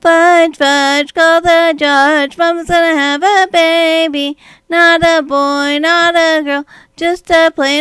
Fudge, fudge, call the judge. Mama's gonna have a baby. Not a boy, not a girl, just a plain